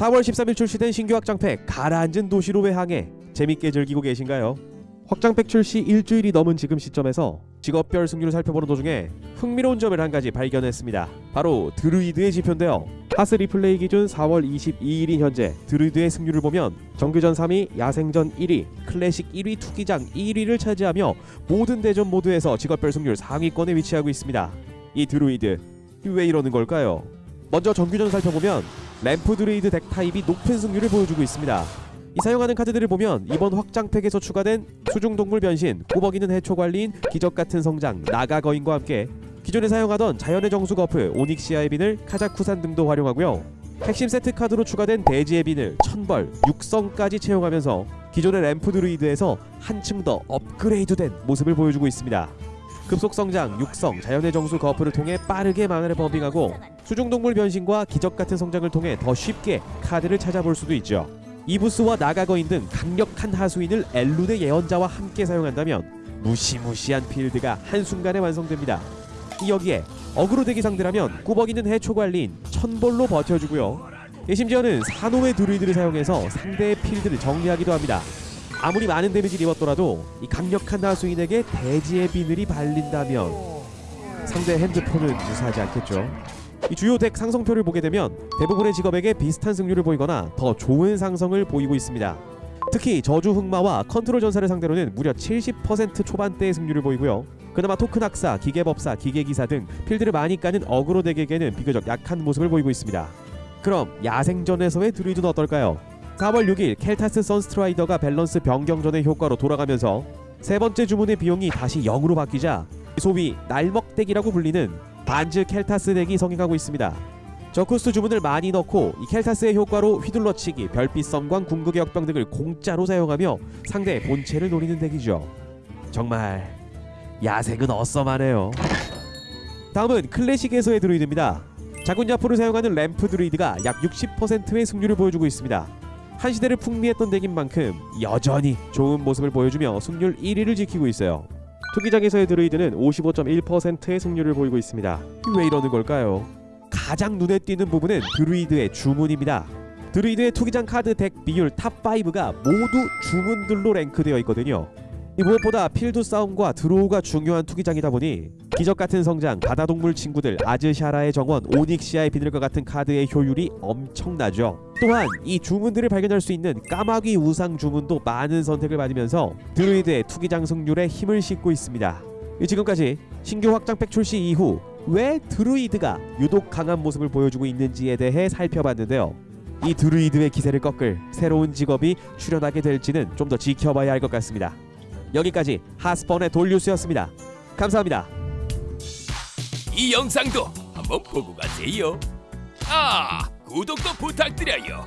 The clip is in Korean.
4월 13일 출시된 신규 확장팩 가라앉은 도시로의 항해 재밌게 즐기고 계신가요? 확장팩 출시 일주일이 넘은 지금 시점에서 직업별 승률을 살펴보는 도중에 흥미로운 점을 한 가지 발견했습니다. 바로 드루이드의 지표인데요. HSReplay 기준 4월 22일인 현재 드루이드의 승률을 보면 정규전 3위, 야생전 1위, 클래식 1위, 투기장 1위를 차지하며 모든 대전 모드에서 직업별 승률 상위권에 위치하고 있습니다. 이 드루이드 왜 이러는 걸까요? 먼저 정규전 살펴보면 램프 드루이드 덱 타입이 높은 승률을 보여주고 있습니다. 이 사용하는 카드들을 보면 이번 확장팩에서 추가된 수중동물 변신, 꼬벅이는 해초 관리인, 기적 같은 성장, 나가 거인과 함께 기존에 사용하던 자연의 정수 거프, 오닉시아의 비늘, 카자쿠산 등도 활용하고요. 핵심 세트 카드로 추가된 대지의 비늘, 천벌, 육성까지 채용하면서 기존의 램프 드루이드에서 한층 더 업그레이드된 모습을 보여주고 있습니다. 급속 성장, 육성, 자연의 정수 거프를 통해 빠르게 만화를 범빙하고 수중동물 변신과 기적 같은 성장을 통해 더 쉽게 카드를 찾아볼 수도 있죠. 이부스와 나가거인 등 강력한 하수인을 엘룬의 예언자와 함께 사용한다면 무시무시한 필드가 한순간에 완성됩니다. 이 여기에 어그로 대기 상대라면 꾸벅이는 해초 관리인 천볼로 버텨주고요. 예, 심지어는 산호의 드루이드를 사용해서 상대의 필드를 정리하기도 합니다. 아무리 많은 데미지를 입었더라도 이 강력한 하수인에게 대지의 비늘이 발린다면 상대 핸드폰은 무사하지 않겠죠. 이 주요 덱 상성표를 보게 되면 대부분의 직업에게 비슷한 승률을 보이거나 더 좋은 상성을 보이고 있습니다. 특히 저주 흑마와 컨트롤 전사를 상대로는 무려 70% 초반대의 승률을 보이고요. 그나마 토큰 악사, 기계법사, 기계기사 등 필드를 많이 까는 어그로 덱에게는 비교적 약한 모습을 보이고 있습니다. 그럼 야생전에서의 드루이드는 어떨까요? 4월 6일 켈타스 선스트라이더가 밸런스 변경 전의 효과로 돌아가면서 세 번째 주문의 비용이 다시 0으로 바뀌자 소위 날먹덱이라고 불리는 반즈 켈타스 덱이 성행하고 있습니다. 저코스트 주문을 많이 넣고 이 켈타스의 효과로 휘둘러치기, 별빛 섬광, 궁극의 역병 등을 공짜로 사용하며 상대의 본체를 노리는 덱이죠. 정말 야생은 awesome하네요. 다음은 클래식에서의 드루이드입니다. 자군야포를 사용하는 램프 드루이드가 약 60%의 승률을 보여주고 있습니다. 한 시대를 풍미했던 덱인 만큼 여전히 좋은 모습을 보여주며 승률 1위를 지키고 있어요. 투기장에서의 드루이드는 55.1%의 승률을 보이고 있습니다. 왜 이러는 걸까요? 가장 눈에 띄는 부분은 드루이드의 주문입니다. 드루이드의 투기장 카드 덱 비율 top 5가 모두 주문들로 랭크되어 있거든요. 이 무엇보다 필드 싸움과 draw가 중요한 투기장이다 보니 기적 같은 성장, 바다동물 친구들, 아즈샤라의 정원, 오닉시아의 비늘과 같은 카드의 효율이 엄청나죠. 또한 이 주문들을 발견할 수 있는 까마귀 우상 주문도 많은 선택을 받으면서 드루이드의 투기장 승률에 힘을 싣고 있습니다. 지금까지 신규 확장팩 출시 이후 왜 드루이드가 유독 강한 모습을 보여주고 있는지에 대해 살펴봤는데요. 이 드루이드의 기세를 꺾을 새로운 직업이 출현하게 될지는 좀 더 지켜봐야 할 것 같습니다. 여기까지 하스펀의 돌뉴스였습니다. 감사합니다. 이 영상도 한번 보고 가세요. 아, 구독도 부탁드려요.